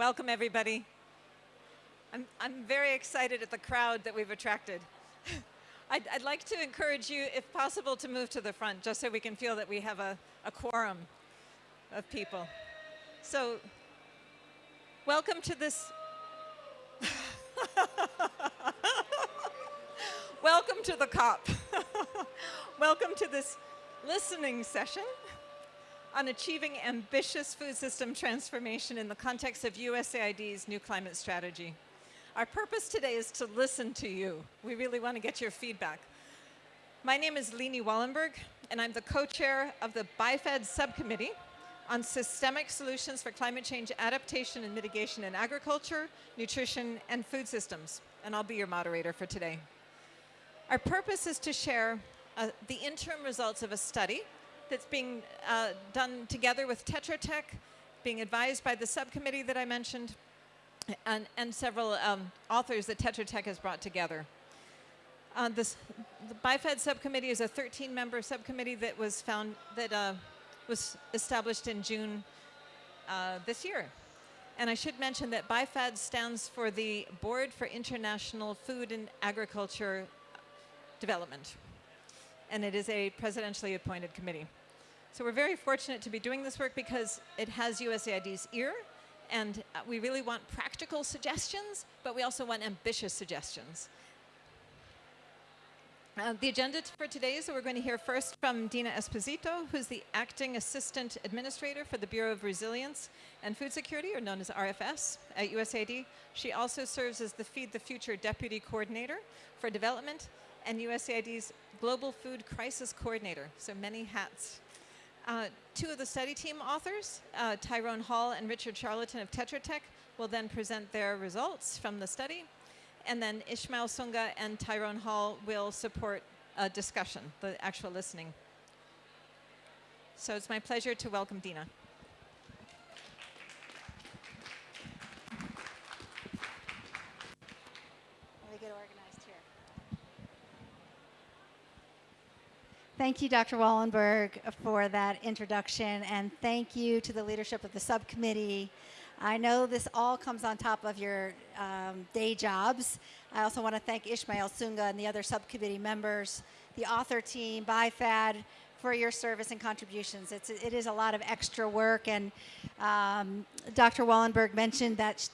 Welcome, everybody. I'm, I'm very excited at the crowd that we've attracted. I'd, I'd, like to encourage you, if possible, to move to the front, just so we can feel that we have a, a quorum of people. So, welcome to this. welcome to the COP. welcome to this listening session on achieving ambitious food system transformation in the context of USAID's new climate strategy. Our purpose today is to listen to you. We really want to get your feedback. My name is Lini Wollenberg, and I'm the co-chair of the BIFAD subcommittee on systemic solutions for climate change adaptation and mitigation in agriculture, nutrition, and food systems. And I'll be your moderator for today. Our purpose is to share uh, the interim results of a study that's being uh, done together with Tetra Tech, being advised by the subcommittee that I mentioned, and, and several um, authors that Tetra Tech has brought together. Uh, this, the BIFAD subcommittee is a 13-member subcommittee that was found that uh, was established in June uh, this year. And I should mention that BIFAD stands for the Board for International Food and Agriculture Development. And it is a presidentially appointed committee. So we're very fortunate to be doing this work because it has USAID's ear and uh, we really want practical suggestions, but we also want ambitious suggestions. Uh, the agenda for today is that we're going to hear first from Dina Esposito, who's the Acting Assistant Administrator for the Bureau of Resilience and Food Security, or known as RFS, at USAID. She also serves as the Feed the Future Deputy Coordinator for Development and USAID's Global Food Crisis Coordinator, so many hats. Uh, two of the study team authors, uh, Tyrone Hall and Richard Charlton of Tetra Tech, will then present their results from the study. And then Ishmael Sunga and Tyrone Hall will support a discussion, the actual listening. So it's my pleasure to welcome Dina. Thank you, Dr. Wollenberg, for that introduction, and thank you to the leadership of the subcommittee. I know this all comes on top of your um, day jobs. I also want to thank Ishmael Sunga and the other subcommittee members, the author team, BIFAD, for your service and contributions. It's, it is a lot of extra work, and um, Dr. Wollenberg mentioned that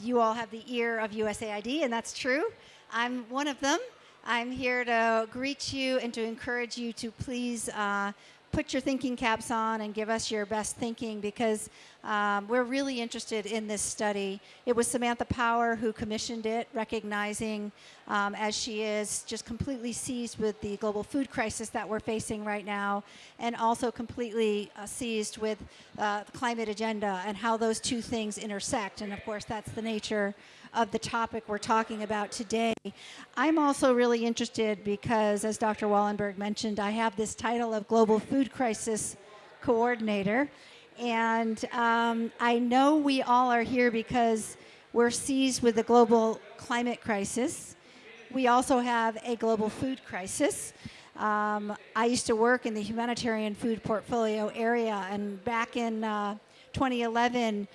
you all have the ear of USAID, and that's true. I'm one of them. I'm here to greet you and to encourage you to please uh, put your thinking caps on and give us your best thinking because um, we're really interested in this study. It was Samantha Power who commissioned it, recognizing um, as she is just completely seized with the global food crisis that we're facing right now and also completely uh, seized with uh, the climate agenda and how those two things intersect. And of course, that's the nature of the topic we're talking about today. I'm also really interested because, as Dr. Wollenberg mentioned, I have this title of Global Food Crisis Coordinator. And um, I know we all are here because we're seized with the global climate crisis. We also have a global food crisis. Um, I used to work in the humanitarian food portfolio area, and back in uh, 2011,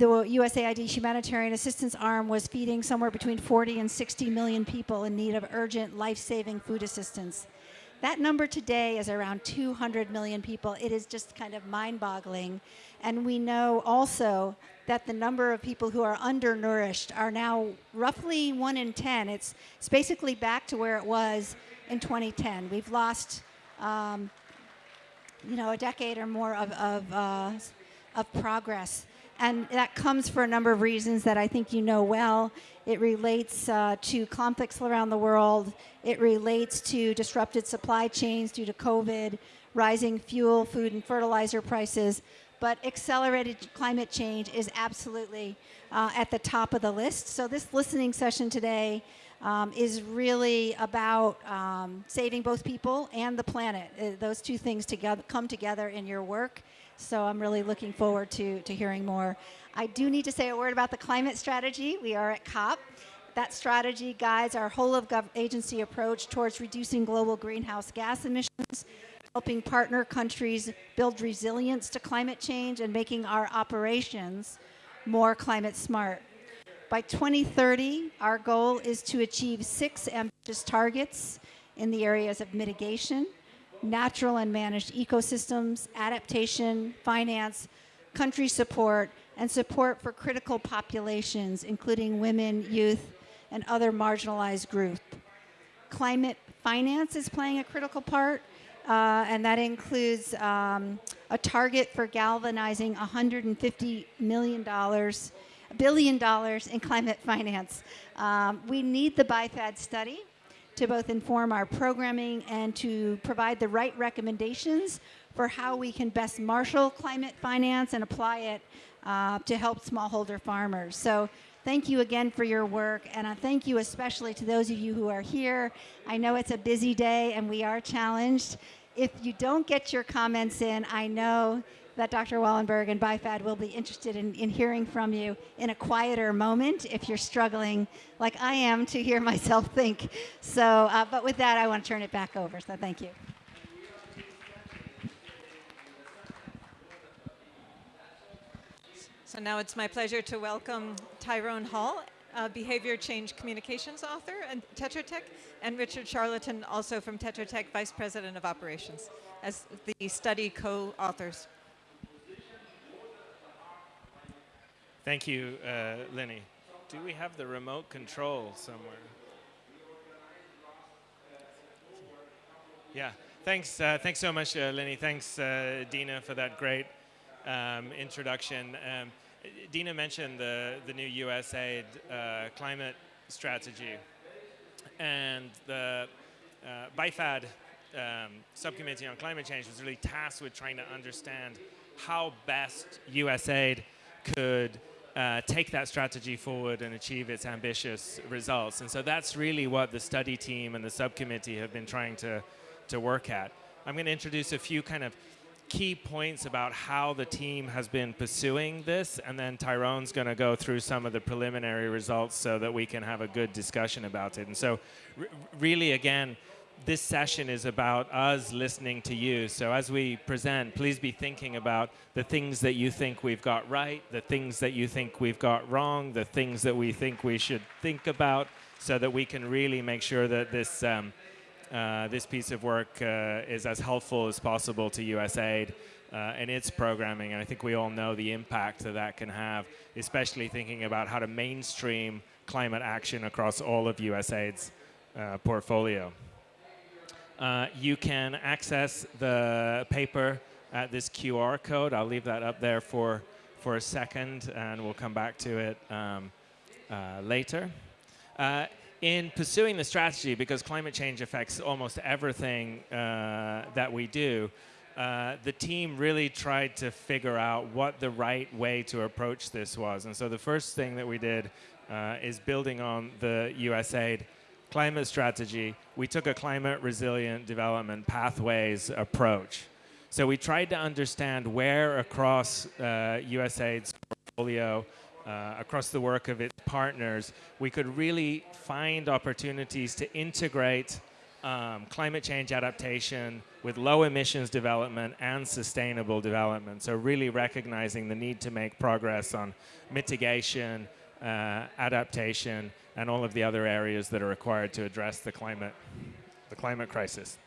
the USAID humanitarian assistance arm was feeding somewhere between 40 and 60 million people in need of urgent life-saving food assistance. That number today is around 200 million people. It is just kind of mind-boggling. And we know also that the number of people who are undernourished are now roughly one in 10. It's, it's basically back to where it was in 2010. We've lost, um, you know, a decade or more of, of, uh, of progress. And that comes for a number of reasons that I think you know well. It relates uh, to conflicts around the world. It relates to disrupted supply chains due to COVID, rising fuel, food, and fertilizer prices. But accelerated climate change is absolutely uh, at the top of the list. So this listening session today um, is really about um, saving both people and the planet. Uh, those two things together come together in your work. So I'm really looking forward to, to hearing more. I do need to say a word about the climate strategy. We are at COP. That strategy guides our whole of agency approach towards reducing global greenhouse gas emissions, helping partner countries build resilience to climate change and making our operations more climate smart. By 2030, our goal is to achieve six ambitious targets in the areas of mitigation, natural and managed ecosystems, adaptation, finance, country support, and support for critical populations, including women, youth, and other marginalized groups. Climate finance is playing a critical part, uh, and that includes um, a target for galvanizing $150 million billion dollars in climate finance. Um, we need the BIFAD study to both inform our programming and to provide the right recommendations for how we can best marshal climate finance and apply it uh, to help smallholder farmers. So thank you again for your work, and I thank you especially to those of you who are here. I know it's a busy day and we are challenged. If you don't get your comments in, I know that Dr. Wollenberg and BIFAD will be interested in, in hearing from you in a quieter moment if you're struggling, like I am, to hear myself think. So, uh, but with that, I want to turn it back over. So thank you. So now it's my pleasure to welcome Tyrone Hall, behavior change communications author at Tetra Tech, and Richard Charlton, also from Tetra Tech, Vice President of Operations, as the study co-authors. Thank you, uh, Lenny. Do we have the remote control somewhere? Yeah, thanks, uh, thanks so much, uh, Lenny. Thanks, uh, Dina, for that great um, introduction. Um, Dina mentioned the, the new USAID uh, climate strategy. And the uh, BIFAD um, subcommittee on climate change was really tasked with trying to understand how best USAID could uh, take that strategy forward and achieve its ambitious results. And so that's really what the study team and the subcommittee have been trying to, to work at. I'm going to introduce a few kind of key points about how the team has been pursuing this, and then Tyrone's going to go through some of the preliminary results so that we can have a good discussion about it. And so, really, again, this session is about us listening to you. So as we present, please be thinking about the things that you think we've got right, the things that you think we've got wrong, the things that we think we should think about, so that we can really make sure that this um, uh, this piece of work uh, is as helpful as possible to USAID uh, and its programming. And I think we all know the impact that that can have, especially thinking about how to mainstream climate action across all of USAID's uh, portfolio. Uh, you can access the paper at this QR code. I'll leave that up there for, for a second, and we'll come back to it um, uh, later. Uh, in pursuing the strategy, because climate change affects almost everything uh, that we do, uh, the team really tried to figure out what the right way to approach this was. And so the first thing that we did is building on the USAID climate strategy, we took a climate resilient development pathways approach. So we tried to understand where across uh, USAID's portfolio, uh, across the work of its partners, we could really find opportunities to integrate um, climate change adaptation with low emissions development and sustainable development. So really recognizing the need to make progress on mitigation, uh, adaptation, and all of the other areas that are required to address the climate, the climate crisis.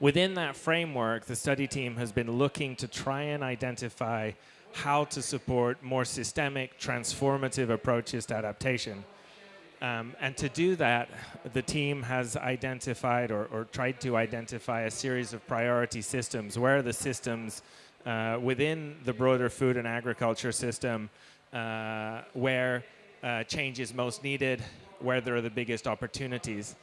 Within that framework, the study team has been looking to try and identify how to support more systemic, transformative approaches to adaptation. Um, and to do that, the team has identified or, or, tried to identify a series of priority systems. Where are the systems uh, within the broader food and agriculture system uh, where uh, change is most needed, where there are the biggest opportunities.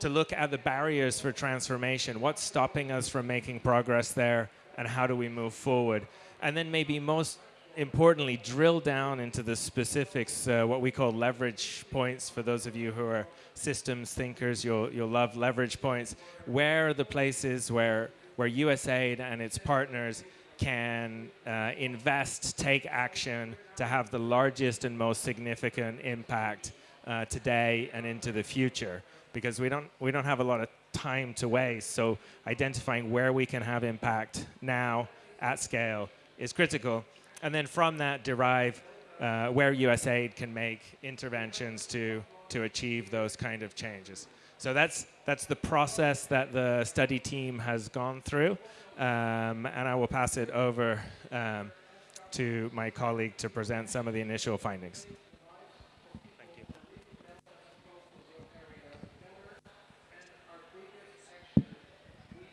To look at the barriers for transformation, what's stopping us from making progress there, and how do we move forward? And then maybe most importantly, drill down into the specifics, uh, what we call leverage points. For those of you who are systems thinkers, you'll, you'll love leverage points. Where are the places where, where USAID and its partners can uh, invest, take action to have the largest and most significant impact uh, today and into the future. Because we don't, we don't have a lot of time to waste. So identifying where we can have impact now at scale is critical. and then from that derive uh, where USAID can make interventions to, to achieve those kind of changes. So that's, that's the process that the study team has gone through, um, and I will pass it over um, to my colleague to present some of the initial findings. Thank you.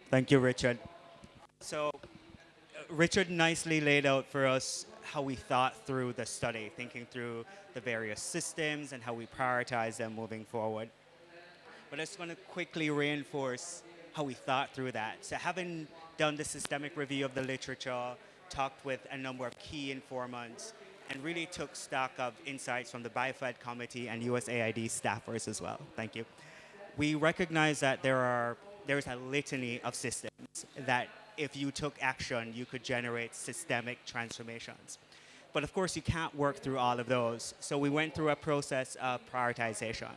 Thank you, Richard. So, uh, Richard nicely laid out for us how we thought through the study, thinking through the various systems and how we prioritize them moving forward. But I just want to quickly reinforce how we thought through that. So, having done the systemic review of the literature, talked with a number of key informants, and really took stock of insights from the BIFAD committee and USAID staffers as well. Thank you. We recognize that there are there's a litany of systems that if you took action, you could generate systemic transformations. But of course, you can't work through all of those. So we went through a process of prioritization.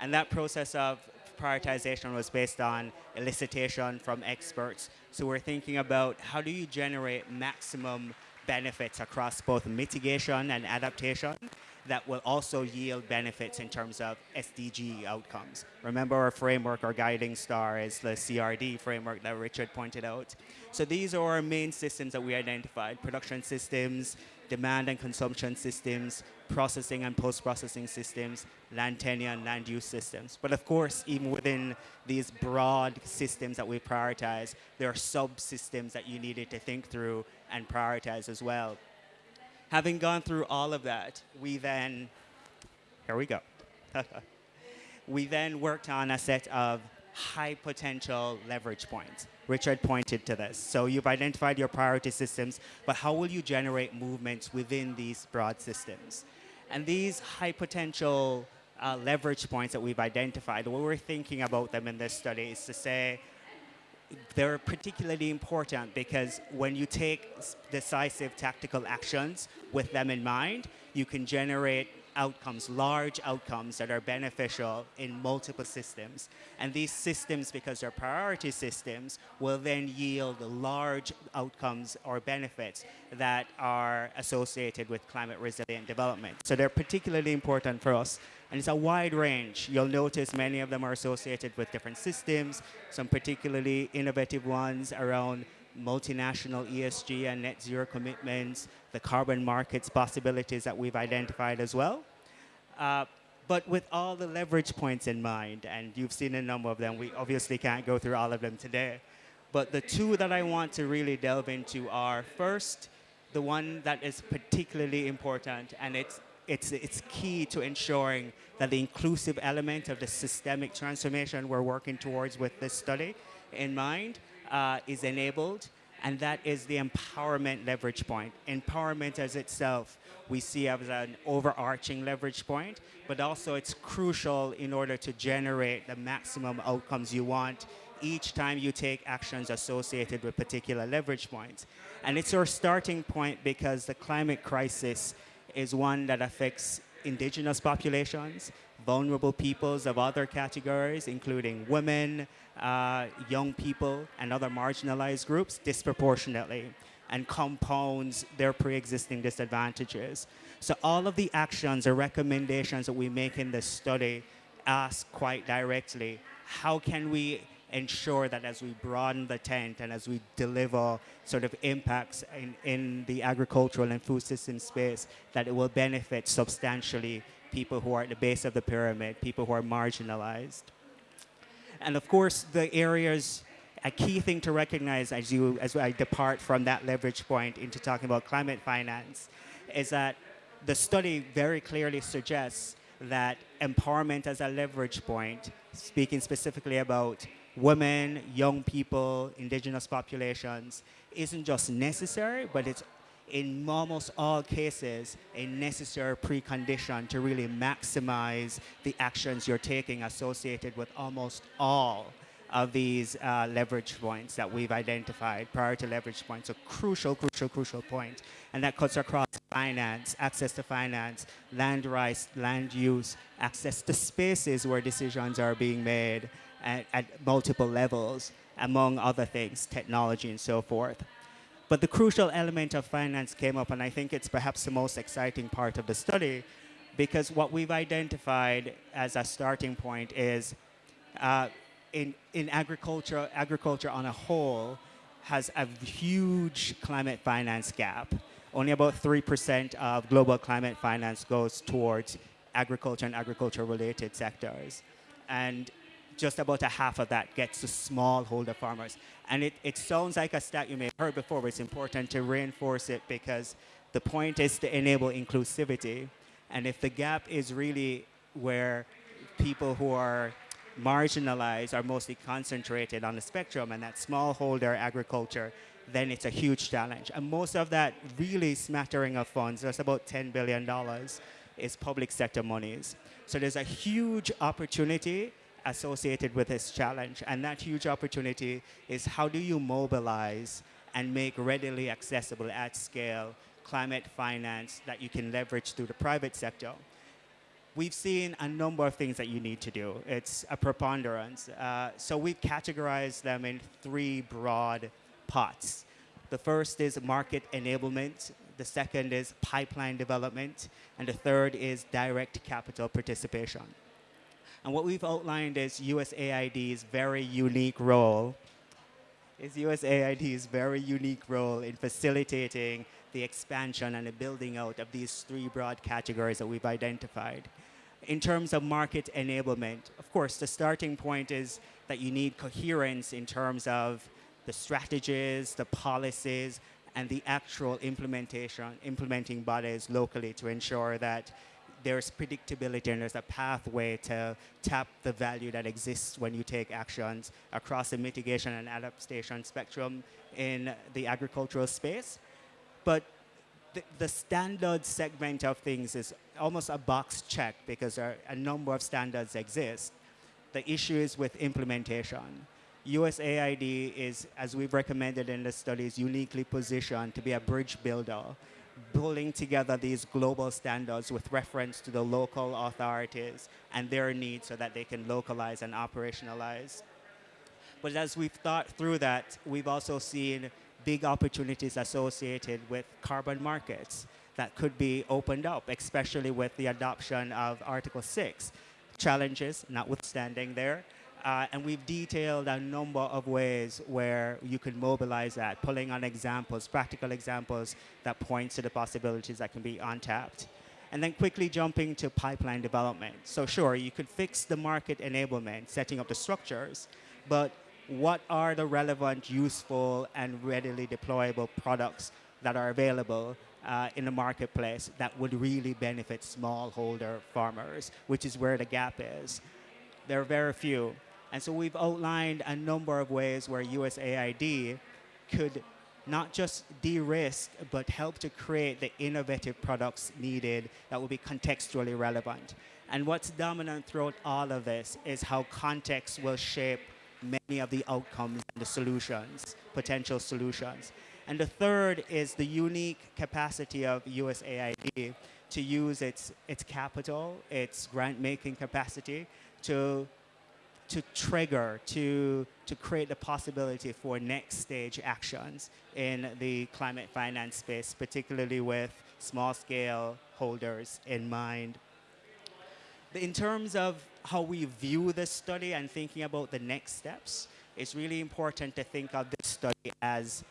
And that process of prioritization was based on elicitation from experts. So we're thinking about how do you generate maximum benefits across both mitigation and adaptation that will also yield benefits in terms of SDG outcomes. Remember our framework, our guiding star is the CRD framework that Richard pointed out. So these are our main systems that we identified, production systems, demand and consumption systems, processing and post-processing systems, land tenure and land use systems. But of course, even within these broad systems that we prioritize, there are subsystems that you needed to think through and prioritize as well. Having gone through all of that, we then, here we go. we then worked on a set of high potential leverage points. Richard pointed to this. So you've identified your priority systems, but how will you generate movements within these broad systems? And these high potential uh, leverage points that we've identified, what we're thinking about them in this study is to say, they're particularly important because when you take decisive tactical actions with them in mind, you can generate outcomes, large outcomes that are beneficial in multiple systems. And these systems, because they're priority systems, will then yield large outcomes or benefits that are associated with climate resilient development. So they're particularly important for us. And it's a wide range. You'll notice many of them are associated with different systems, some particularly innovative ones around multinational ESG and net zero commitments, the carbon markets possibilities that we've identified as well. Uh, but with all the leverage points in mind, and you've seen a number of them, we obviously can't go through all of them today. But the two that I want to really delve into are first, the one that is particularly important, and it's, it's, it's key to ensuring that the inclusive element of the systemic transformation we're working towards with this study in mind uh, is enabled, and that is the empowerment leverage point. Empowerment as itself we see as an overarching leverage point, but also it's crucial in order to generate the maximum outcomes you want each time you take actions associated with particular leverage points. And it's our starting point because the climate crisis is one that affects indigenous populations, vulnerable peoples of other categories, including women, uh, young people, and other marginalized groups disproportionately and compounds their pre-existing disadvantages. So all of the actions or recommendations that we make in this study ask quite directly, how can we ensure that as we broaden the tent and as we deliver sort of impacts in, in the agricultural and food system space, that it will benefit substantially people who are at the base of the pyramid, people who are marginalized. And of course, the areas, a key thing to recognize as, you, as I depart from that leverage point into talking about climate finance is that the study very clearly suggests that empowerment as a leverage point, speaking specifically about women, young people, indigenous populations, isn't just necessary, but it's in almost all cases a necessary precondition to really maximize the actions you're taking associated with almost all of these uh, leverage points that we've identified, priority leverage points, a crucial, crucial, crucial point. And that cuts across finance, access to finance, land rights, land use, access to spaces where decisions are being made, at, at multiple levels, among other things, technology and so forth. But the crucial element of finance came up, and I think it's perhaps the most exciting part of the study, because what we've identified as a starting point is uh, in, in agriculture, agriculture on a whole has a huge climate finance gap. Only about 3% of global climate finance goes towards agriculture and agriculture related sectors. And just about a half of that gets to smallholder farmers. And it, it sounds like a stat you may have heard before, but it's important to reinforce it because the point is to enable inclusivity. And if the gap is really where people who are marginalized are mostly concentrated on the spectrum and that smallholder agriculture, then it's a huge challenge. And most of that really smattering of funds, that's about $10 billion, is public sector monies. So there's a huge opportunity associated with this challenge. And that huge opportunity is how do you mobilize and make readily accessible at scale climate finance that you can leverage through the private sector. We've seen a number of things that you need to do. It's a preponderance. Uh, so we've categorized them in three broad pots. The first is market enablement, the second is pipeline development, and the third is direct capital participation. And what we've outlined is USAID's very unique role is USAID's very unique role in facilitating the expansion and the building out of these three broad categories that we've identified. In terms of market enablement, of course, the starting point is that you need coherence in terms of the strategies, the policies, and the actual implementation, implementing bodies locally to ensure that there's predictability and there's a pathway to tap the value that exists when you take actions across the mitigation and adaptation spectrum in the agricultural space. But the, the standard segment of things is almost a box check because a number of standards exist. The issue is with implementation. USAID is, as we've recommended in the studies, uniquely positioned to be a bridge builder pulling together these global standards with reference to the local authorities and their needs so that they can localize and operationalize. But as we've thought through that, we've also seen big opportunities associated with carbon markets that could be opened up, especially with the adoption of Article 6. Challenges notwithstanding there, uh, and we've detailed a number of ways where you can mobilize that, pulling on examples, practical examples that point to the possibilities that can be untapped. And then quickly jumping to pipeline development. So sure, you could fix the market enablement, setting up the structures, but what are the relevant, useful, and readily deployable products that are available uh, in the marketplace that would really benefit smallholder farmers, which is where the gap is. There are very few. And so we've outlined a number of ways where USAID could not just de-risk, but help to create the innovative products needed that will be contextually relevant. And what's dominant throughout all of this is how context will shape many of the outcomes and the solutions, potential solutions. And the third is the unique capacity of USAID to use its, its capital, its grant-making capacity to to trigger, to, to create the possibility for next stage actions in the climate finance space, particularly with small scale holders in mind. In terms of how we view this study and thinking about the next steps, it's really important to think of this study as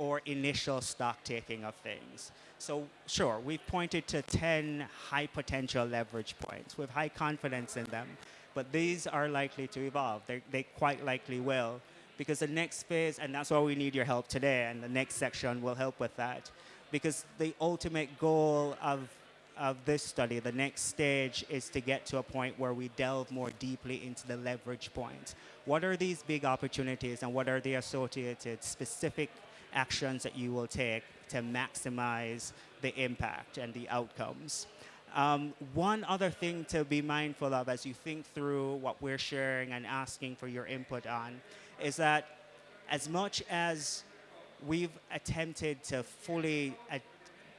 our initial stock taking of things. So sure, we've pointed to 10 high potential leverage points with high confidence in them but these are likely to evolve. They're, they quite likely will. Because the next phase, and that's why we need your help today, and the next section will help with that. Because the ultimate goal of, of this study, the next stage, is to get to a point where we delve more deeply into the leverage points. What are these big opportunities, and what are the associated specific actions that you will take to maximize the impact and the outcomes? Um, one other thing to be mindful of as you think through what we're sharing and asking for your input on is that as much as we've attempted to fully uh,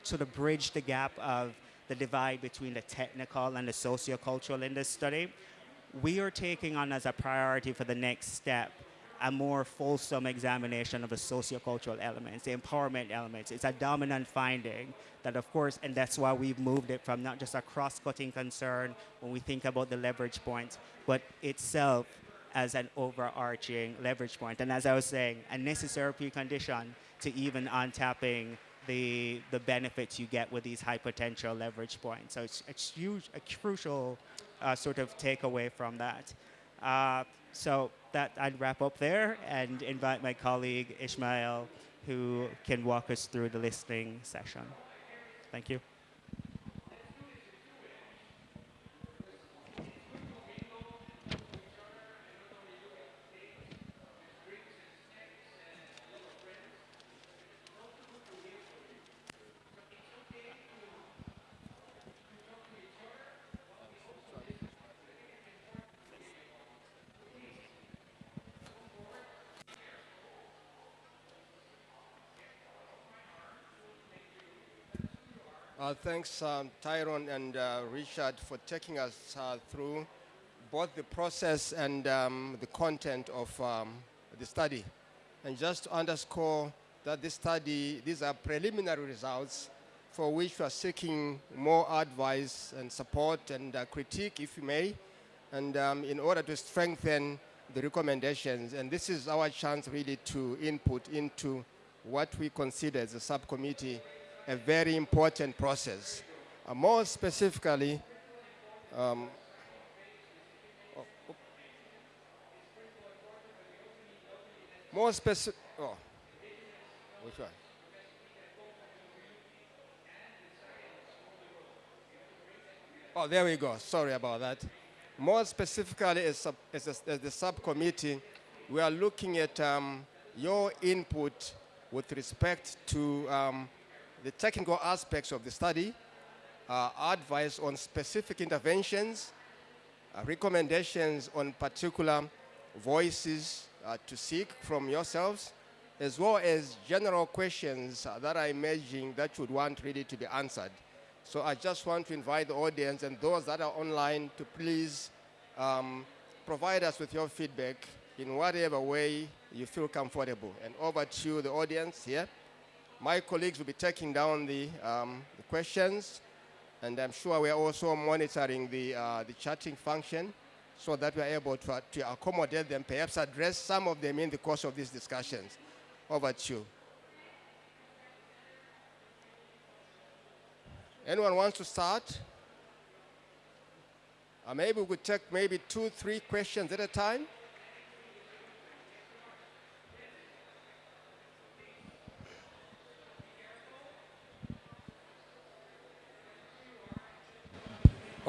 sort of bridge the gap of the divide between the technical and the sociocultural in this study, we are taking on as a priority for the next step a more fulsome examination of the sociocultural elements, the empowerment elements. It's a dominant finding that, of course, and that's why we've moved it from not just a cross-cutting concern when we think about the leverage points, but itself as an overarching leverage point. And as I was saying, a necessary precondition to even untapping the, the benefits you get with these high potential leverage points. So it's, it's huge, a crucial uh, sort of takeaway from that. Uh, so that I'd wrap up there and invite my colleague Ishmael, who can walk us through the listening session. Thank you. Uh, thanks, um, Tyrone and uh, Richard, for taking us uh, through both the process and um, the content of um, the study. And just to underscore that this study, these are preliminary results for which we are seeking more advice and support and uh, critique, if you may, and um, in order to strengthen the recommendations. And this is our chance really to input into what we consider as a subcommittee a very important process. Uh, more specifically, um, oh, oh. more specific, oh, which one? Oh, there we go. Sorry about that. More specifically, as, sub, as, a, as the subcommittee, we are looking at um, your input with respect to um, the technical aspects of the study, uh, advice on specific interventions, uh, recommendations on particular voices uh, to seek from yourselves, as well as general questions uh, that are emerging that you would want really to be answered. So I just want to invite the audience and those that are online to please um, provide us with your feedback in whatever way you feel comfortable. And over to the audience here. My colleagues will be taking down the, um, the questions, and I'm sure we are also monitoring the, uh, the chatting function so that we are able to, uh, to accommodate them, perhaps address some of them in the course of these discussions. Over to you. Anyone wants to start? Uh, maybe we could take maybe two, three questions at a time.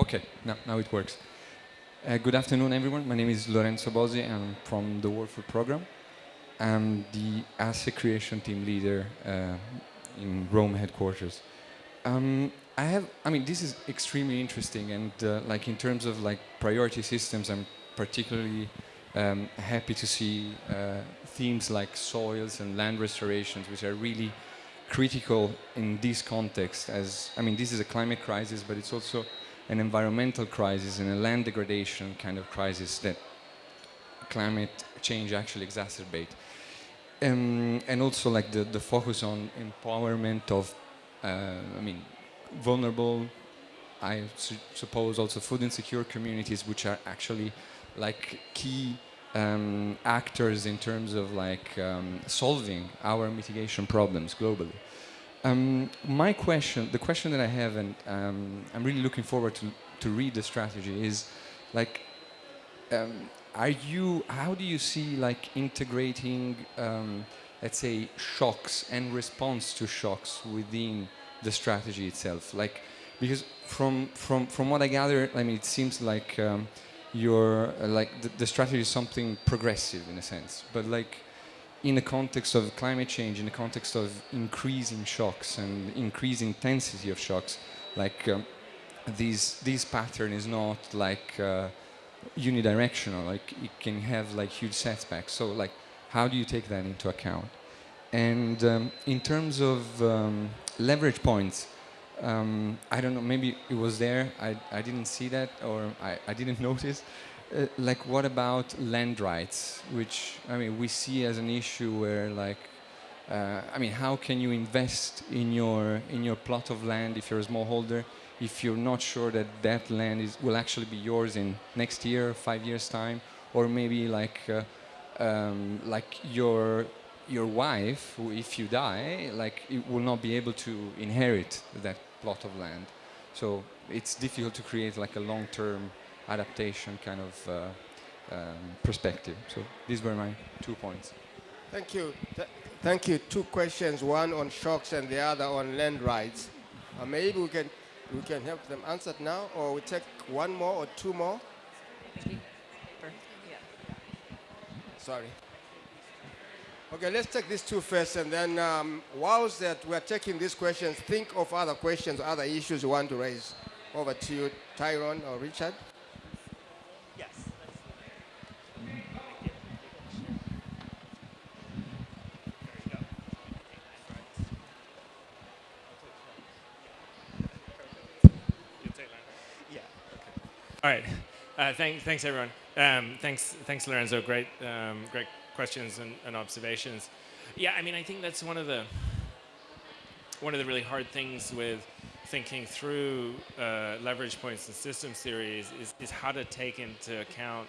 Okay, now, now it works. Uh, good afternoon, everyone. My name is Lorenzo Bosi. I'm from the World Food Program. I'm the asset creation team leader uh, in Rome headquarters. Um, I have, I mean, this is extremely interesting, and uh, like in terms of like priority systems, I'm particularly um, happy to see uh, themes like soils and land restorations, which are really critical in this context. As I mean, this is a climate crisis, but it's also an environmental crisis and a land degradation kind of crisis that climate change actually exacerbate. Um, and also like the, the focus on empowerment of, uh, I mean, vulnerable, I su suppose also food insecure communities, which are actually like key um, actors in terms of like um, solving our mitigation problems globally. Um, my question, the question that I have, and um, I'm really looking forward to, to read the strategy, is like, um, are you, how do you see like integrating, um, let's say, shocks and response to shocks within the strategy itself? Like, because from, from, from what I gather, I mean, it seems like um, your, like the, the strategy is something progressive in a sense, but like, in the context of climate change, in the context of increasing shocks and increasing intensity of shocks, like um, this this pattern is not like uh, unidirectional. Like it can have like huge setbacks. So like, how do you take that into account? And um, in terms of um, leverage points, um, I don't know. Maybe it was there. I I didn't see that, or I I didn't notice. Uh, like what about land rights, which I mean we see as an issue where like uh, I mean how can you invest in your in your plot of land if you're a smallholder if you're not sure that that land is will actually be yours in next year, five years time, or maybe like uh, um, like your your wife, if you die, like it will not be able to inherit that plot of land. So it's difficult to create like a long-term adaptation kind of uh, um, perspective. So these were my two points. Thank you. Th- thank you. Two questions, one on shocks and the other on land rights. Uh, maybe we can, we can help them answer it now, or we take one more or two more. Sorry. Okay, let's take these two first, and then um, whilst that we're taking these questions, think of other questions, other issues you want to raise. Over to you, Tyrone or Richard. Uh, thank, thanks, everyone. Um, thanks, thanks, Lorenzo. Great, um, great questions and, and observations. Yeah, I mean, I think that's one of the one of the really hard things with thinking through uh, leverage points and systems theories is, is how to take into account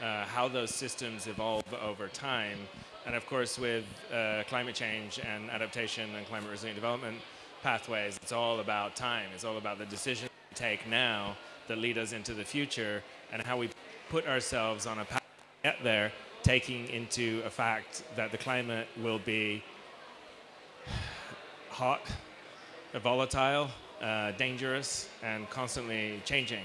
uh, how those systems evolve over time. And of course, with uh, climate change and adaptation and climate resilient development pathways, it's all about time. It's all about the decisions we take now that lead us into the future and how we put ourselves on a path to get there, taking into a fact that the climate will be hot, volatile, uh, dangerous, and constantly changing.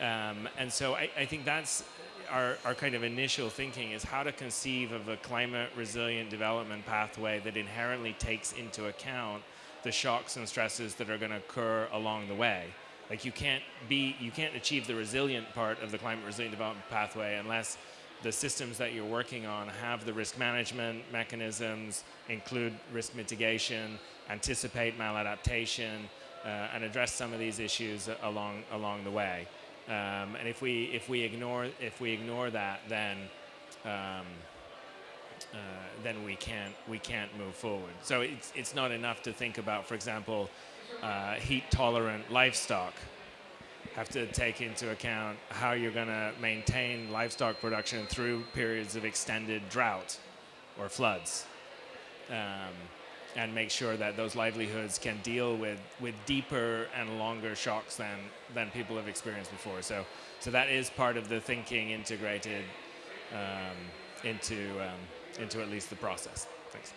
Um, and so I, I think that's our, our kind of initial thinking is how to conceive of a climate resilient development pathway that inherently takes into account the shocks and stresses that are going to occur along the way. Like you can't be, you can't achieve the resilient part of the climate resilient development pathway unless the systems that you're working on have the risk management mechanisms, include risk mitigation, anticipate maladaptation, uh, and address some of these issues along along the way. Um, and if we if we ignore if we ignore that, then um, uh, then we can't we can't move forward. So it's it's not enough to think about, for example, uh, heat tolerant livestock. Have to take into account how you're going to maintain livestock production through periods of extended drought or floods. Um, and make sure that those livelihoods can deal with, with deeper and longer shocks than, than people have experienced before. So, so that is part of the thinking integrated um, into, um, into at least the process. Thanks.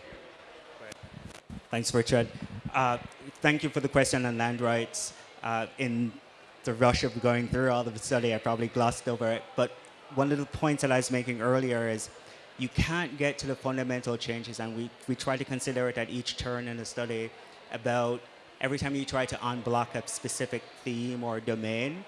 Thanks, Richard. Uh, thank you for the question on land rights. Uh, in the rush of going through all of the study, I probably glossed over it. But one of the points that I was making earlier is you can't get to the fundamental changes, and we, we try to consider it at each turn in the study about every time you try to unblock a specific theme or domain,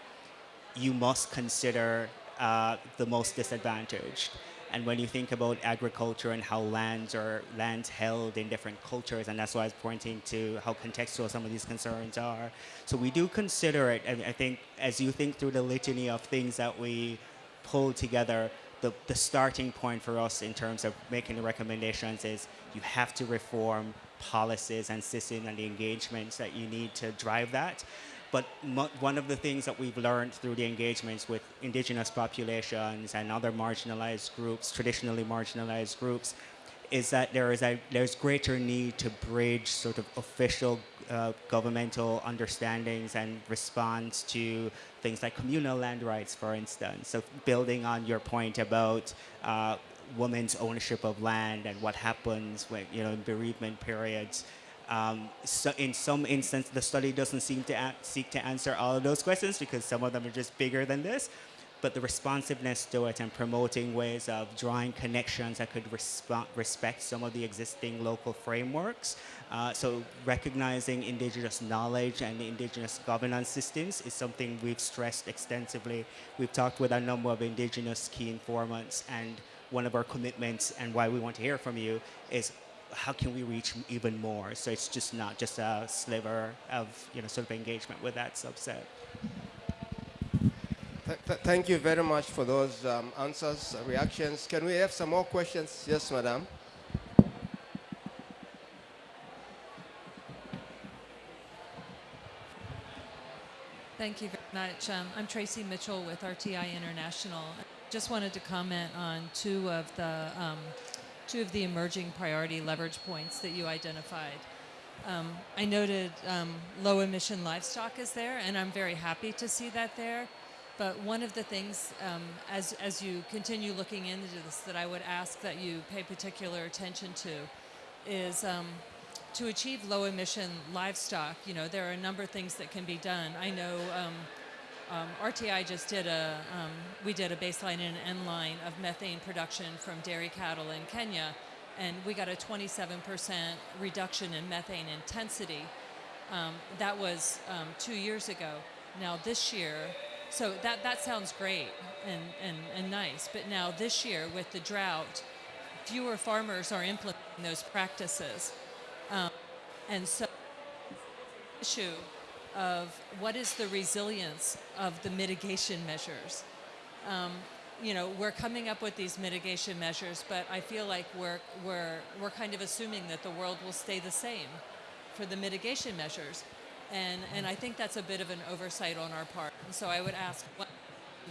you must consider uh, the most disadvantaged. And when you think about agriculture and how lands are lands held in different cultures, and that's why I was pointing to how contextual some of these concerns are. So we do consider it, and I think as you think through the litany of things that we pull together, the, the starting point for us in terms of making the recommendations is you have to reform policies and systems and the engagements that you need to drive that. But one of the things that we've learned through the engagements with indigenous populations and other marginalized groups, traditionally marginalized groups, is that there is a there's greater need to bridge sort of official uh, governmental understandings and response to things like communal land rights, for instance. So building on your point about uh, women's ownership of land and what happens when you know in bereavement periods. Um, so in some instance, the study doesn't seem to seek to answer all of those questions because some of them are just bigger than this. But the responsiveness to it and promoting ways of drawing connections that could respect some of the existing local frameworks. Uh, so recognizing indigenous knowledge and indigenous governance systems is something we've stressed extensively. We've talked with a number of indigenous key informants and one of our commitments and why we want to hear from you is how can we reach even more? So it's just not just a sliver of you know sort of engagement with that subset. Th- th- thank you very much for those um, answers, uh, reactions. Can we have some more questions? Yes, madam. Thank you very much. Um, I'm Tracy Mitchell with RTI International. Just wanted to comment on two of the um, two of the emerging priority leverage points that you identified. Um, I noted um, low emission livestock is there, and I'm very happy to see that there. But one of the things, um, as, as you continue looking into this, that I would ask that you pay particular attention to is um, to achieve low emission livestock, you know, there are a number of things that can be done. I know um, RTI just did a, um, we did a baseline and an end line of methane production from dairy cattle in Kenya, and we got a 27% reduction in methane intensity. Um, that was um, two years ago. Now this year, so that, that sounds great and, and, and nice, but now this year with the drought, fewer farmers are implementing those practices. Um, and so, issue of what is the resilience of the mitigation measures. Um, you know, we're coming up with these mitigation measures, but I feel like we're, we're, we're kind of assuming that the world will stay the same for the mitigation measures. And, and I think that's a bit of an oversight on our part. And so I would ask,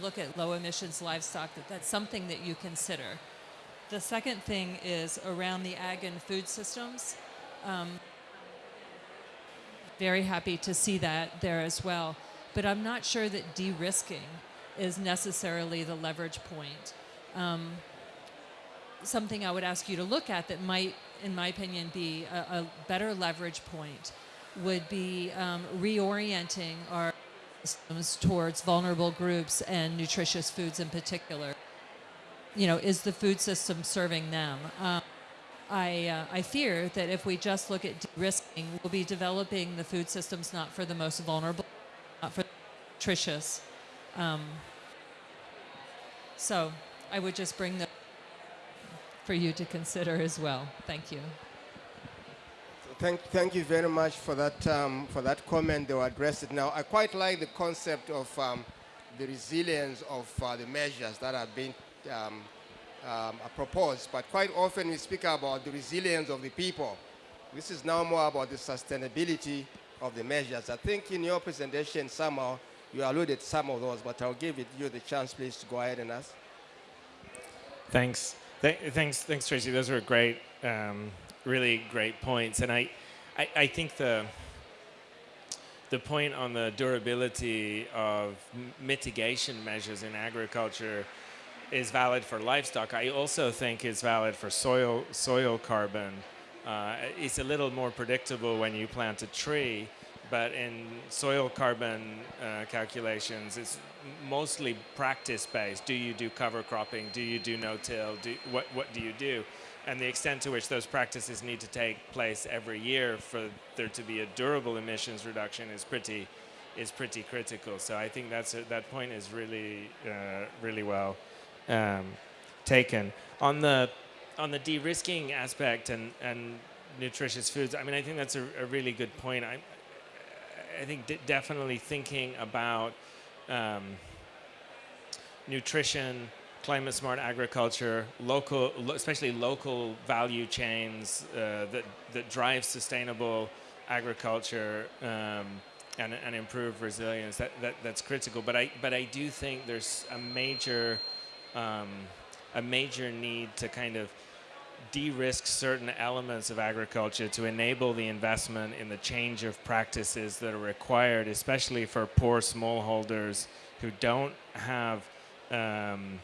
look at low emissions livestock, that that's something that you consider. The second thing is around the ag and food systems. Um, very happy to see that there as well. But I'm not sure that de-risking is necessarily the leverage point. Um, something I would ask you to look at that might, in my opinion, be a, a better leverage point would be um, reorienting our systems towards vulnerable groups and nutritious foods in particular. You know, is the food system serving them? Um, I, uh, I fear that if we just look at de-risking, we'll be developing the food systems not for the most vulnerable, not for the nutritious. Um, so I would just bring that for you to consider as well. Thank you. Thank, thank you very much for that, um, for that comment. They will address it now. I quite like the concept of um, the resilience of uh, the measures that have been um, um, proposed, but quite often we speak about the resilience of the people. This is now more about the sustainability of the measures. I think in your presentation somehow you alluded some of those, but I'll give it, you the chance, please, to go ahead and ask. Thanks. Th- thanks, thanks, Tracy. Those were great, um, really great points. And I, I, I think the the point on the durability of mitigation measures in agriculture is valid for livestock. I also think is valid for soil soil carbon. Uh, it's a little more predictable when you plant a tree, but in soil carbon uh, calculations, it's mostly practice based. Do you do cover cropping? Do you do no-till? What what do you do? And the extent to which those practices need to take place every year for there to be a durable emissions reduction is pretty is pretty critical. So I think that's a, that point is really uh, really well um, taken. On the on the de-risking aspect and, and nutritious foods, I mean, I think that's a, a really good point. I, I think definitely thinking about um, nutrition, climate smart agriculture, local, lo- especially local value chains uh, that, that drive sustainable agriculture um, and, and improve resilience. That, that, that's critical. But I, but I do think there's a major um, a major need to kind of de-risk certain elements of agriculture to enable the investment in the change of practices that are required, especially for poor smallholders who don't have um,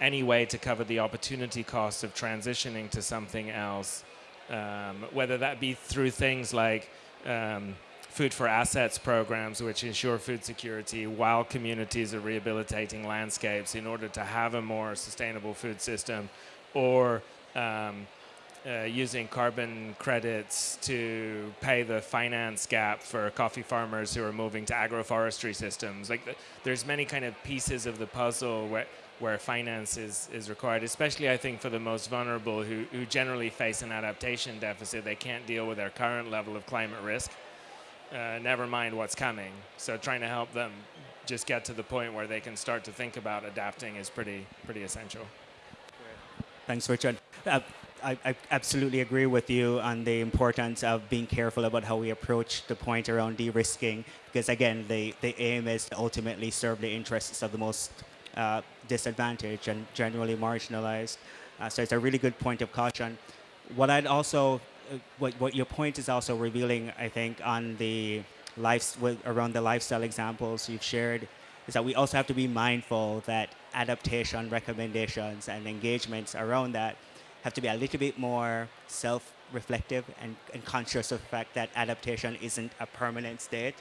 any way to cover the opportunity cost of transitioning to something else, um, whether that be through things like um, food for assets programs, which ensure food security while communities are rehabilitating landscapes in order to have a more sustainable food system, or um, uh, using carbon credits to pay the finance gap for coffee farmers who are moving to agroforestry systems. Like, the, there's many kind of pieces of the puzzle where where finance is, is required, especially I think for the most vulnerable who, who generally face an adaptation deficit. They can't deal with their current level of climate risk uh, never mind what's coming. So trying to help them just get to the point where they can start to think about adapting is pretty pretty essential. Thanks, Richard. Uh, I, I absolutely agree with you on the importance of being careful about how we approach the point around de-risking, because again, the, the aim is to ultimately serve the interests of the most uh, disadvantaged and generally marginalized. Uh, so it's a really good point of caution. What I'd also, what, what your point is also revealing, I think, on the life, around the lifestyle examples you've shared, is that we also have to be mindful that adaptation recommendations and engagements around that have to be a little bit more self-reflective and, and conscious of the fact that adaptation isn't a permanent state.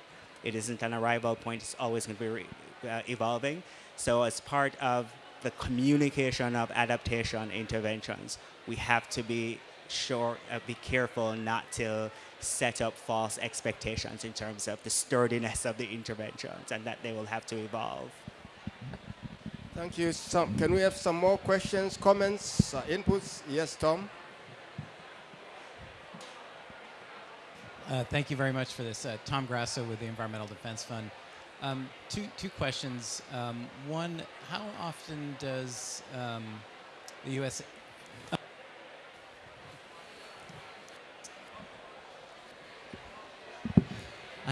It isn't an arrival point. It's always going to be uh, evolving. So as part of the communication of adaptation interventions, we have to be sure, uh, be careful not to set up false expectations in terms of the sturdiness of the interventions and that they will have to evolve. Thank you. Some, can we have some more questions, comments, uh, inputs? Yes, Tom? Uh, thank you very much for this. Uh, Tom Grasso with the Environmental Defense Fund. Um, two, two questions. Um, one, how often does um, the U.S.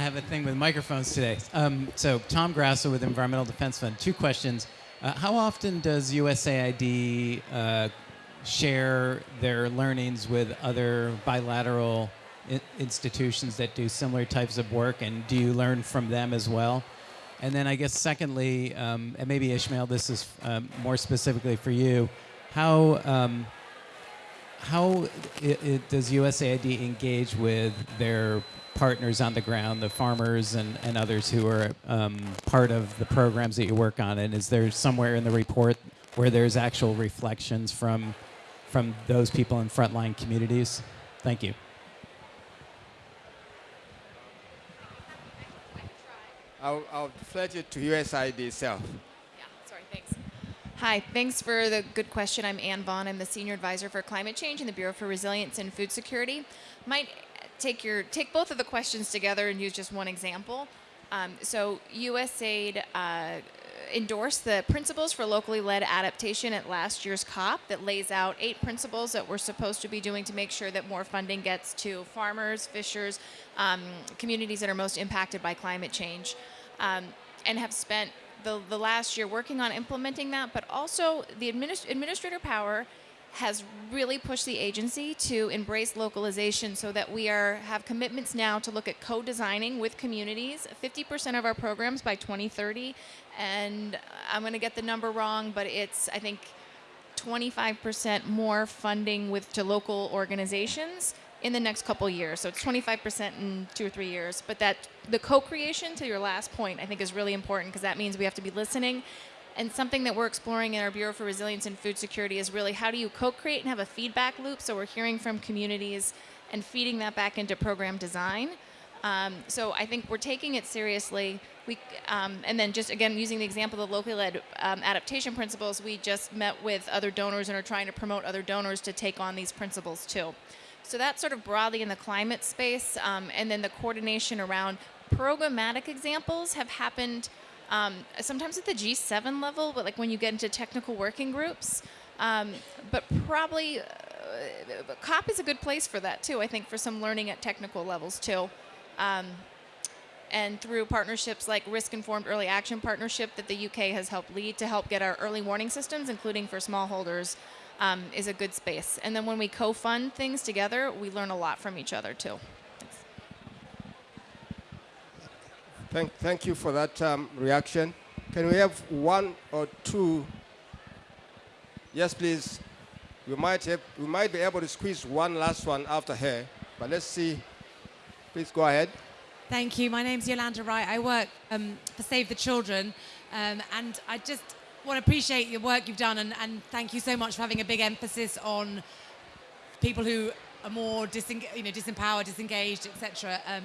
have a thing with microphones today. Um, so, Tom Grasso with Environmental Defense Fund. Two questions. Uh, how often does USAID uh, share their learnings with other bilateral institutions that do similar types of work, and do you learn from them as well? And then, I guess, secondly, um, and maybe Ishmael, this is um, more specifically for you. How um, how i i does USAID engage with their partners on the ground, the farmers and, and others who are um, part of the programs that you work on? And is there somewhere in the report where there's actual reflections from from those people in frontline communities? Thank you. I'll, I'll deflect it to USAID itself. Hi, thanks for the good question. I'm Ann Vaughn. I'm the Senior Advisor for Climate Change in the Bureau for Resilience and Food Security. Might take your take both of the questions together and use just one example. Um, so USAID uh, endorsed the principles for locally led adaptation at last year's COP that lays out eight principles that we're supposed to be doing to make sure that more funding gets to farmers, fishers, um, communities that are most impacted by climate change, um, and have spent the, the last year working on implementing that, but also the administ- administrator power has really pushed the agency to embrace localization so that we are have commitments now to look at co-designing with communities. 50% of our programs by 2030 and i'm going to get the number wrong but it's i think 25% more funding with to local organizations in the next couple years so it's 25% in two or three years but that the co-creation to your last point i think is really important because that means we have to be listening and something that we're exploring in our Bureau for Resilience and Food Security is really how do you co create and have a feedback loop so we're hearing from communities and feeding that back into program design. Um, so I think we're taking it seriously. We, um, and then just again using the example of the locally led um, adaptation principles, we just met with other donors and are trying to promote other donors to take on these principles too. So that's sort of broadly in the climate space, um, and then the coordination around programmatic examples have happened um, sometimes at the G7 level, but like when you get into technical working groups. Um, but probably uh, COP is a good place for that too. I think for some learning at technical levels too. Um, and through partnerships like Risk Informed Early Action Partnership that the UK has helped lead to help get our early warning systems, including for smallholders, um, is a good space. And then when we co fund things together, we learn a lot from each other too. Thank, thank you for that um, reaction. Can we have one or two? Yes, please. We might, have, we might be able to squeeze one last one after her, but let's see. Please go ahead. Thank you. My name's Yolanda Wright. I work um, for Save the Children, um, and I just want to appreciate the work you've done, and, and, thank you so much for having a big emphasis on people who are more you know, disempowered, disengaged, etc. Um,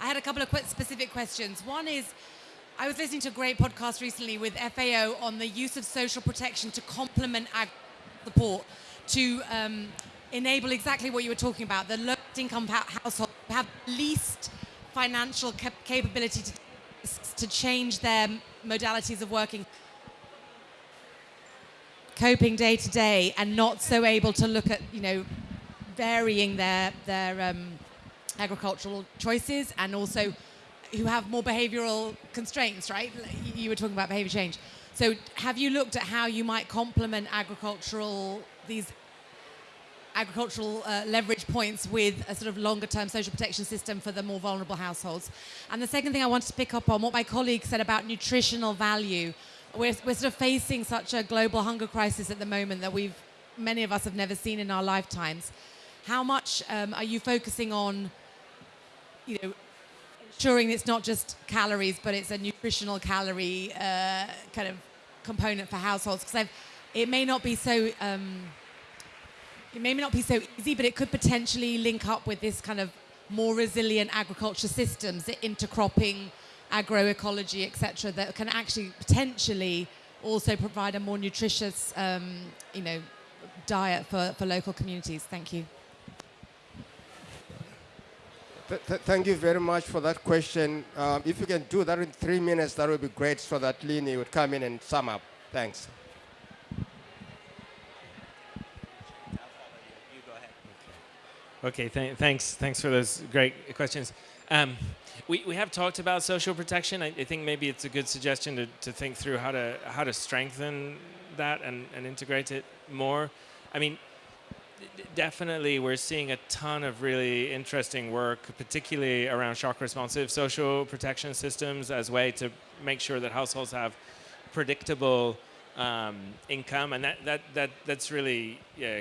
I had a couple of qu- specific questions. One is, I was listening to a great podcast recently with FAO on the use of social protection to complement ag support to um, enable exactly what you were talking about. The low income household have least financial cap- capability to, to change their modalities of working coping day to day and not so able to look at you know varying their their um, agricultural choices and also who have more behavioral constraints right you were talking about behavior change so have you looked at how you might complement agricultural these agricultural uh, leverage points with a sort of longer term social protection system for the more vulnerable households. And the second thing I wanted to pick up on what my colleague said about nutritional value. We're, we're sort of facing such a global hunger crisis at the moment that we've many of us have never seen in our lifetimes. How much um, are you focusing on, you know, ensuring it's not just calories, but it's a nutritional calorie uh, kind of component for households? Because it may not be so. Um, it may not be so easy, but it could potentially link up with this kind of more resilient agriculture systems, intercropping, agroecology, etc., that can actually potentially also provide a more nutritious, um, you know, diet for, for local communities. Thank you. Th- th- thank you very much for that question. Um, if you can do that in three minutes, that would be great so that Lini would come in and sum up. Thanks. Okay, th- thanks. Thanks for those great questions. Um, we, we have talked about social protection. I, I think maybe it's a good suggestion to, to think through how to how to strengthen that and, and integrate it more. I mean, definitely we're seeing a ton of really interesting work, particularly around shock responsive social protection systems as a way to make sure that households have predictable um, income, and that, that, that, that's really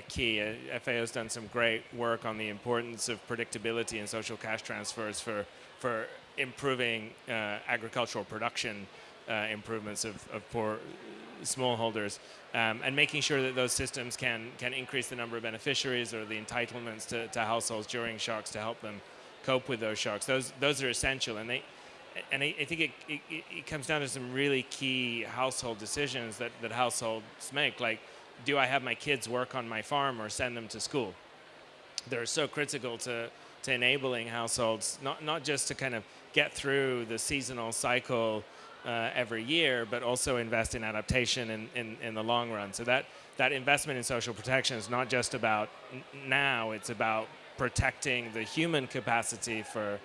key. Uh, FAO's done some great work on the importance of predictability in social cash transfers for, for improving uh, agricultural production uh, improvements of, of poor smallholders, um, and making sure that those systems can, can increase the number of beneficiaries or the entitlements to, to households during shocks to help them cope with those shocks. Those, those are essential, and they, and I, I think it, it, it comes down to some really key household decisions that, that households make. Like, do I have my kids work on my farm or send them to school? They're so critical to, to enabling households, not, not just to kind of get through the seasonal cycle uh, every year, but also invest in adaptation in, in, in the long run. So that, that investment in social protection is not just about now, it's about protecting the human capacity for,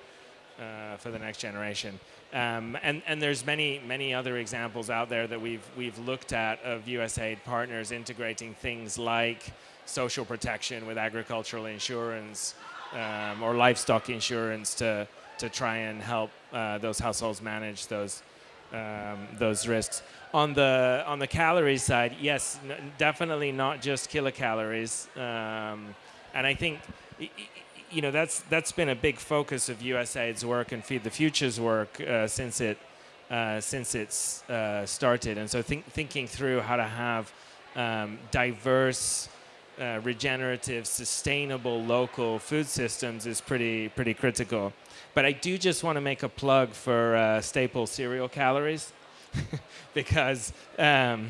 uh, for the next generation. Um, and, and there's many, many other examples out there that we've, we've looked at of USAID partners integrating things like social protection with agricultural insurance um, or livestock insurance to, to try and help uh, those households manage those, um, those risks. On the, on the calorie side, yes, definitely not just kilocalories. Um, and I think you know that's that's been a big focus of USAID's work and Feed the Future's work uh, since it uh, since it's uh, started. And so think, thinking through how to have um, diverse, uh, regenerative, sustainable local food systems is pretty pretty critical. But I do just want to make a plug for uh, staple cereal calories because. Um,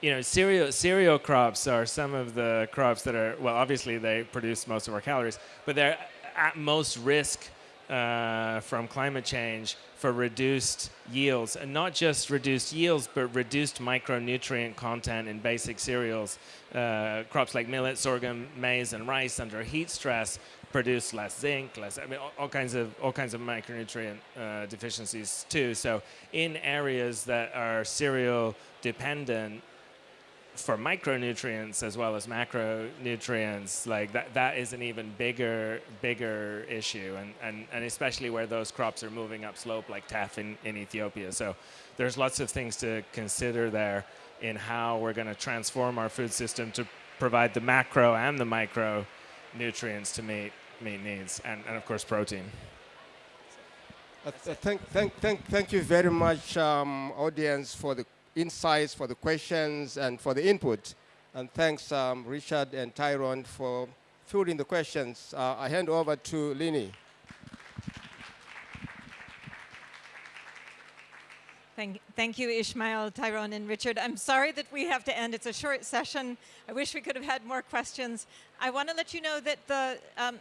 you know, cereal cereal crops are some of the crops that are well, obviously they produce most of our calories, but they're at most risk uh, from climate change for reduced yields, and not just reduced yields, but reduced micronutrient content in basic cereals. Uh, crops like millet, sorghum, maize, and rice under heat stress produce less zinc, less I mean all, all kinds of all kinds of micronutrient uh, deficiencies too. So in areas that are cereal dependent, for micronutrients as well as macronutrients, like that, that is an even bigger, bigger issue, and, and, and especially where those crops are moving up slope, like teff in, in Ethiopia. So there's lots of things to consider there in how we're going to transform our food system to provide the macro and the micro nutrients to meet, meet needs, and, and of course protein. Uh, thank, thank, thank, thank you very much, um, audience, for the insights, for the questions, and for the input. And thanks, um, Richard and Tyrone, for fielding the questions. Uh, I hand over to Lini. Thank, thank you, Ishmael, Tyrone, and Richard. I'm sorry that we have to end. It's a short session. I wish we could have had more questions. I want to let you know that the um,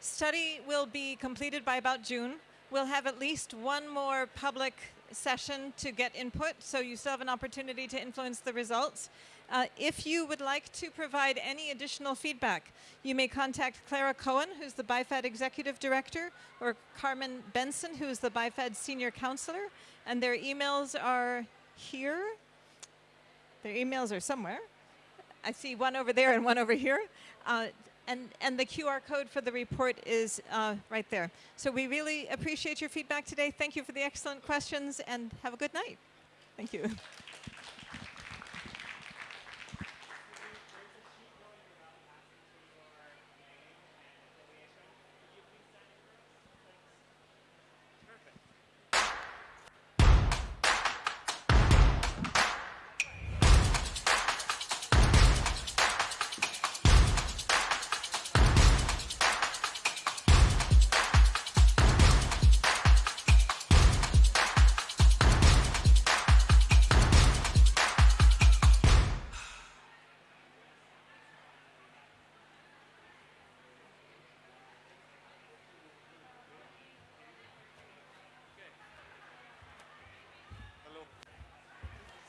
study will be completed by about June. We'll have at least one more public session to get input, so you still have an opportunity to influence the results. Uh, if you would like to provide any additional feedback, you may contact Clara Cohen, who's the BIFAD Executive Director, or Carmen Benson, who is the BIFAD Senior Counselor, and their emails are here. Their emails are somewhere. I see one over there and one over here. Uh, and, and the QR code for the report is uh, right there. So we really appreciate your feedback today. Thank you for the excellent questions and have a good night. Thank you.